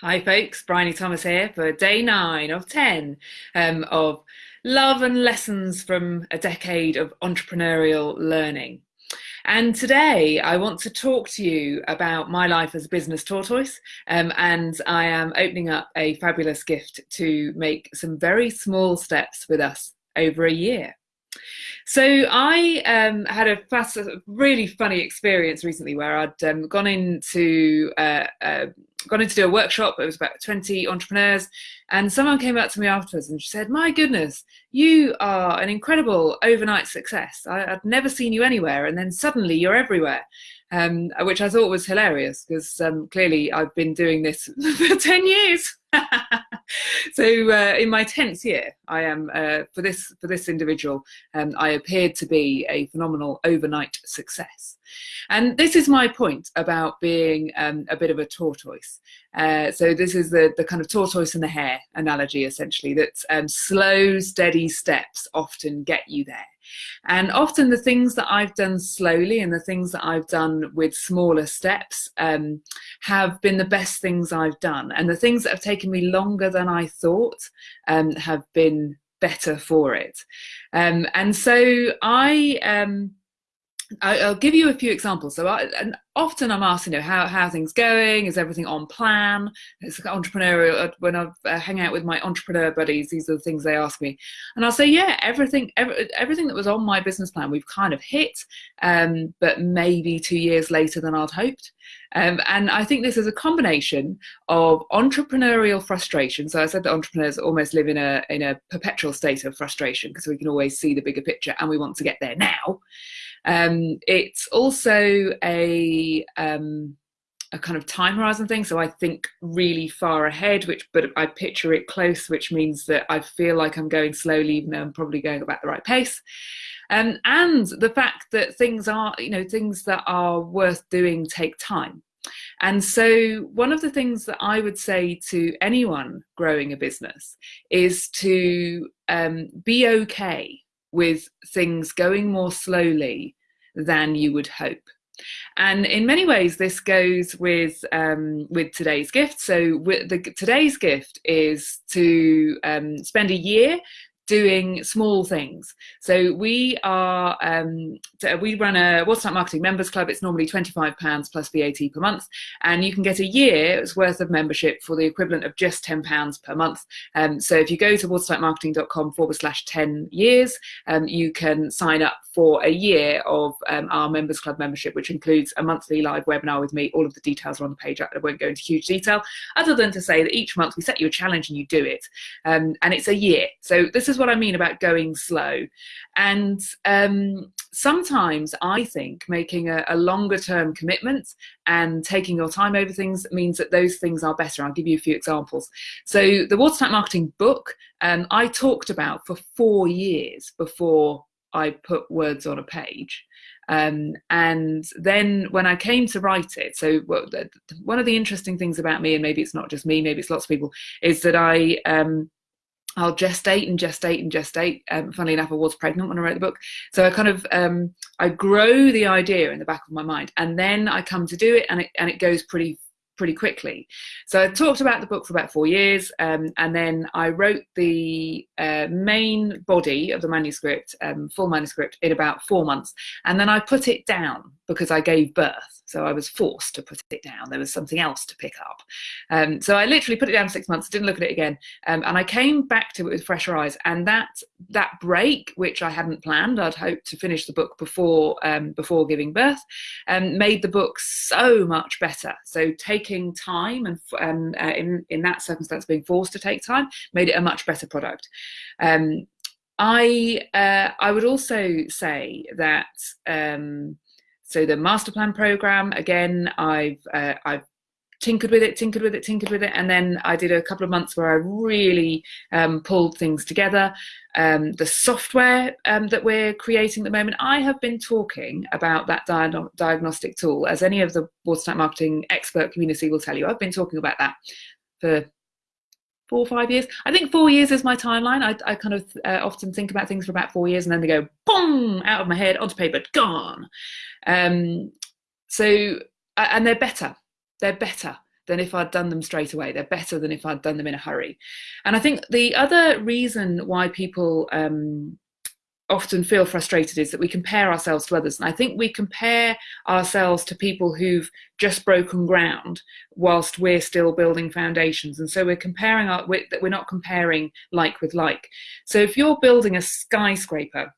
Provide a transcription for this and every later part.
Hi, folks. Bryony Thomas here for day nine of 10 um, of love and lessons from a decade of entrepreneurial learning. And today I want to talk to you about my life as a business tortoise. Um, and I am opening up a fabulous gift to make some very small steps with us over a year. So I um, had a fast, really funny experience recently where I'd um, gone into uh, uh, gone in to do a workshop. It was about 20 entrepreneurs, and someone came up to me afterwards and she said, "My goodness, you are an incredible overnight success. I, would never seen you anywhere, and then suddenly you're everywhere." Um, which I thought was hilarious because um, clearly I've been doing this for 10 years. so uh, in my 10th year i am uh, for this for this individual um, i appeared to be a phenomenal overnight success. And this is my point about being um, a bit of a tortoise. Uh, so this is the the kind of tortoise and the hare analogy essentially that um, slow steady steps often get you there and often the things that I've done slowly and the things that I've done with smaller steps um, have been the best things I've done. And the things that have taken me longer than I thought um, have been better for it. Um, and so I, um, I, will give you a few examples. So I, often I'm asked, you know, how how things going? Is everything on plan? It's like entrepreneurial. Uh, when I uh, hang out with my entrepreneur buddies, these are the things they ask me, and I'll say, yeah, everything, every, everything that was on my business plan, we've kind of hit, um, but maybe two years later than I'd hoped. Um, and I think this is a combination of entrepreneurial frustration. So I said that entrepreneurs almost live in a in a perpetual state of frustration because we can always see the bigger picture and we want to get there now. Um, it's also a um, a kind of time horizon thing. So I think really far ahead, which but I picture it close, which means that I feel like I'm going slowly, even though I'm probably going about the right pace. Um, and the fact that things are, you know, things that are worth doing take time. And so, one of the things that I would say to anyone growing a business is to um, be okay with things going more slowly than you would hope. And in many ways, this goes with um, with today's gift. So the, today's gift is to um, spend a year doing small things. So we are um, we run a Watertight Marketing Members Club. It's normally twenty five pounds plus VAT per month, and you can get a year's worth of membership for the equivalent of just ten pounds per month. Um, so if you go to watertightmarketing.com forward slash ten years, um, you can sign up for a year of um, our Members Club membership, which includes a monthly live webinar with me. All of the details are on the page. I won't go into huge detail, other than to say that each month we set you a challenge and you do it, um, and it's a year. So this is what I mean about going slow. And um, sometimes I think making a, a longer term commitment and taking your time over things means that those things are better. I'll give you a few examples. So the Watertight Marketing book um, I talked about for four years before I put words on a page. Um, and then when I came to write it, so one of the interesting things about me, and maybe it's not just me, maybe it's lots of people, is that I um, I'll gestate and gestate and gestate. Um, funnily enough, I was pregnant when I wrote the book, so I kind of um, I grow the idea in the back of my mind, and then I come to do it, and it and it goes pretty pretty quickly. So I talked about the book for about four years, um, and then I wrote the uh, main body of the manuscript, um, full manuscript, in about four months, and then I put it down because I gave birth. So I was forced to put it down. There was something else to pick up. Um, so I literally put it down six months, didn't look at it again, um, and I came back to it with fresher eyes. And that that break, which I hadn't planned, I'd hoped to finish the book before um, before giving birth, um, made the book so much better. So taking time and um, uh, in in that circumstance, being forced to take time, made it a much better product. Um, I uh, I would also say that um, so the master plan program, again, I've uh, I've tinkered with it, tinkered with it, tinkered with it, and then I did a couple of months where I really um, pulled things together. Um, the software um, that we're creating at the moment, I have been talking about that di- diagnostic tool, as any of the watertight marketing expert community will tell you. I've been talking about that for four or five years. I think four years is my timeline. I, I kind of uh, often think about things for about four years and then they go boom out of my head onto paper, gone. Um, so, and they're better. They're better. than if I'd done them straight away. They're better than if I'd done them in a hurry. And I think the other reason why people um, often feel frustrated is that we compare ourselves to others. And I think we compare ourselves to people who've just broken ground whilst we're still building foundations. And so we're comparing our, we're, we're not comparing like with like. So if you're building a skyscraper,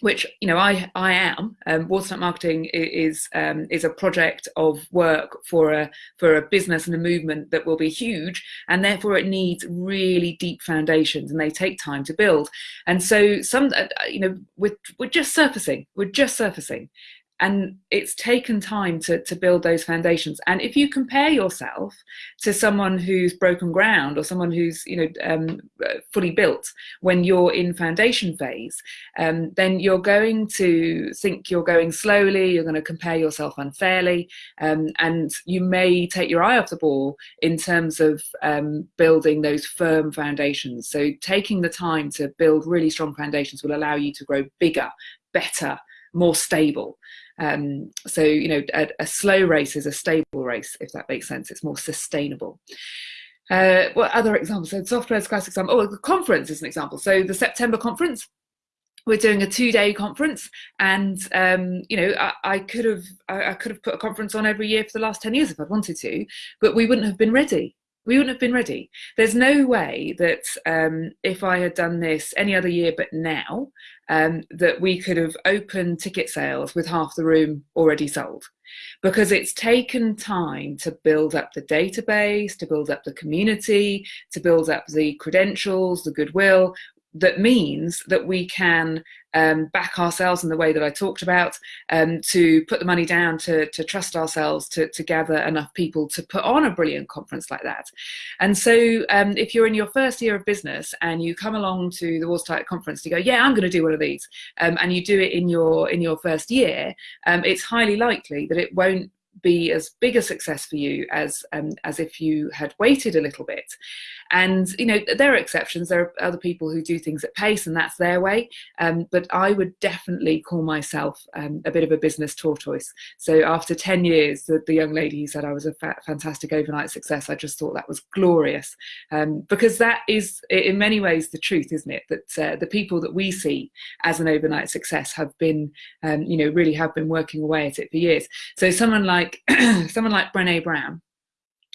which you know I I am. Um, Watertight Marketing is um, is a project of work for a for a business and a movement that will be huge, and therefore it needs really deep foundations, and they take time to build. And so some uh, you know we're we're just surfacing. We're just surfacing, and it's taken time to, to build those foundations. And if you compare yourself to someone who's broken ground or someone who's you know um, fully built when you're in foundation phase um, then you're going to think you're going slowly you're going to compare yourself unfairly um, and you may take your eye off the ball in terms of um, building those firm foundations. So taking the time to build really strong foundations will allow you to grow bigger better more stable um, so, you know, a, a, slow race is a stable race, if that makes sense. It's more sustainable. Uh, what other examples? So, software is a classic example. Oh, the conference is an example. So, the September conference, we're doing a two-day conference, and um, you know, I, I could have I, I could have put a conference on every year for the last ten years if I'd wanted to, but we wouldn't have been ready we wouldn't have been ready. There's no way that um, if I had done this any other year but now, um, that we could have opened ticket sales with half the room already sold. Because it's taken time to build up the database, to build up the community, to build up the credentials, the goodwill, that means that we can um, back ourselves in the way that I talked about, um, to put the money down, to, to trust ourselves, to, to gather enough people to put on a brilliant conference like that. And so um, if you're in your first year of business and you come along to the Watertight conference, you go, yeah, I'm going to do one of these, um, and you do it in your in your first year, um, it's highly likely that it won't be as big a success for you as um, as if you had waited a little bit. And you know there are exceptions. There are other people who do things at pace, and that's their way. Um, but I would definitely call myself um, a bit of a business tortoise. So after ten years, the, the young lady who said I was a fa fantastic overnight success, I just thought that was glorious um, because that is in many ways the truth, isn't it? That uh, the people that we see as an overnight success have been, um, you know, really have been working away at it for years. So someone like someone like Brené Brown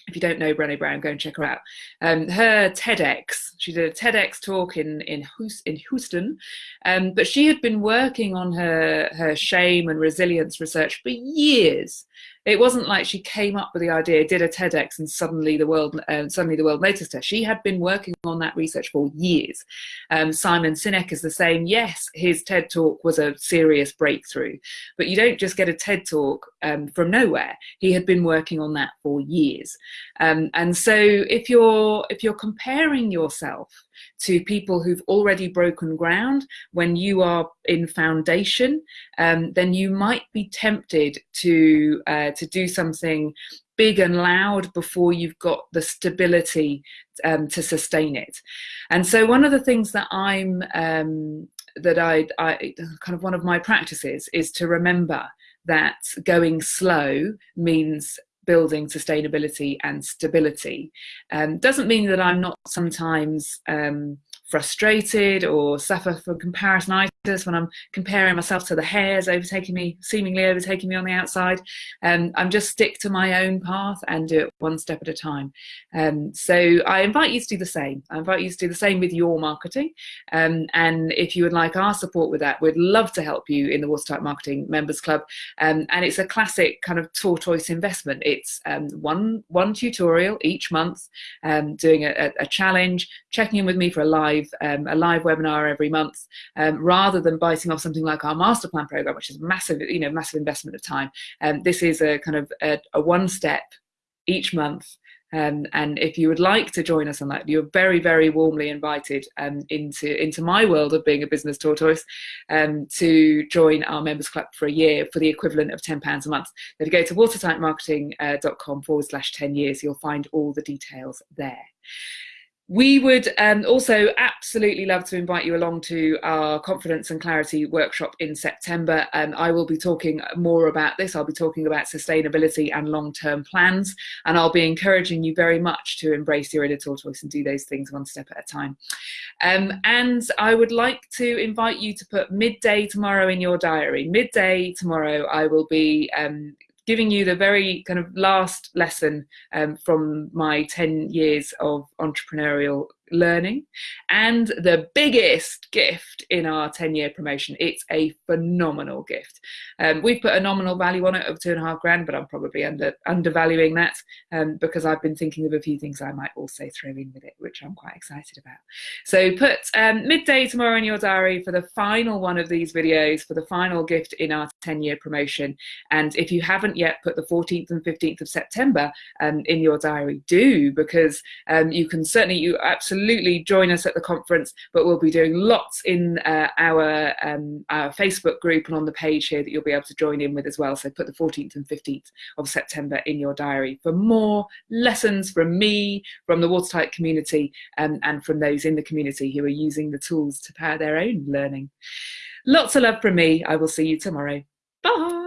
if you don't know Brené Brown, go and check her out. Um, her TEDx, she did a TEDx talk in in, in Houston, um, but she had been working on her her shame and resilience research for years, it wasn't like she came up with the idea, did a TEDx, and suddenly the world uh, suddenly the world noticed her. She had been working on that research for years. Um, Simon Sinek is the same. Yes, his TED talk was a serious breakthrough, but you don't just get a TED talk um, from nowhere. He had been working on that for years, um, and so if you're if you're comparing yourself to people who've already broken ground when you are in foundation, um, then you might be tempted to uh, to do something big and loud before you've got the stability um, to sustain it. And so one of the things that I'm um, that I, I kind of one of my practices is to remember that going slow means building sustainability and stability. Um, doesn't mean that I'm not sometimes um, frustrated or suffer from comparisonitis when I'm comparing myself to the hares overtaking me, seemingly overtaking me on the outside. Um, I'm just stick to my own path and do it one step at a time. Um, so I invite you to do the same. I invite you to do the same with your marketing. Um, and if you would like our support with that, we'd love to help you in the Watertight Marketing Members Club. Um, and it's a classic kind of tortoise investment. It's um, one one tutorial each month, um, doing a, a, challenge, checking in with me for a live a live webinar every month, rather rather than biting off something like our master plan program, which is massive, you know, massive investment of time. Um, this is a kind of a, a one step each month um, and if you would like to join us on that, you're very, very warmly invited um, into, into my world of being a business tortoise um, to join our members club for a year for the equivalent of £10 a month. If you go to watertightmarketing.com forward slash 10 years, you'll find all the details there. We would um, also absolutely love to invite you along to our Confidence and Clarity workshop in September. Um, I will be talking more about this. I'll be talking about sustainability and long-term plans, and I'll be encouraging you very much to embrace your editorial choice and do those things one step at a time. Um, and I would like to invite you to put midday tomorrow in your diary. Midday tomorrow, I will be um, giving you the very kind of last lesson um, from my 10 years of entrepreneurial learning and the biggest gift in our 10 year promotion. It's a phenomenal gift. Um, we've put a nominal value on it of two and a half grand but i'm probably under undervaluing that um, because i've been thinking of a few things i might also throw in with it which i'm quite excited about. So put um, midday tomorrow in your diary for the final one of these videos for the final gift in our 10 year promotion and if you haven't yet put the 14th and 15th of september um, in your diary do because um, you can certainly you absolutely join us at the conference, but we'll be doing lots in uh, our, um, our Facebook group and on the page here that you'll be able to join in with as well. So put the 14th and 15th of September in your diary for more lessons from me, from the Watertight community, um, and from those in the community who are using the tools to power their own learning. Lots of love from me. I will see you tomorrow. Bye.